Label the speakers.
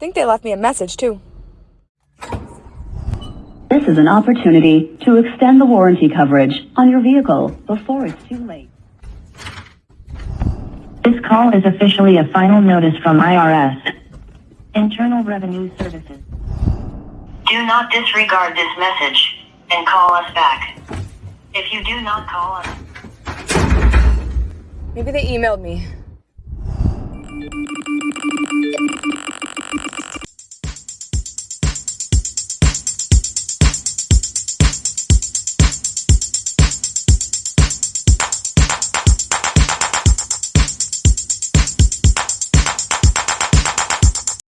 Speaker 1: think they left me a message too.
Speaker 2: This is an opportunity to extend the warranty coverage on your vehicle before it's too late.
Speaker 3: This call is officially a final notice from IRS. Internal Revenue Services. Do not disregard this message and call us back. If you do not call us,
Speaker 1: Maybe they emailed me.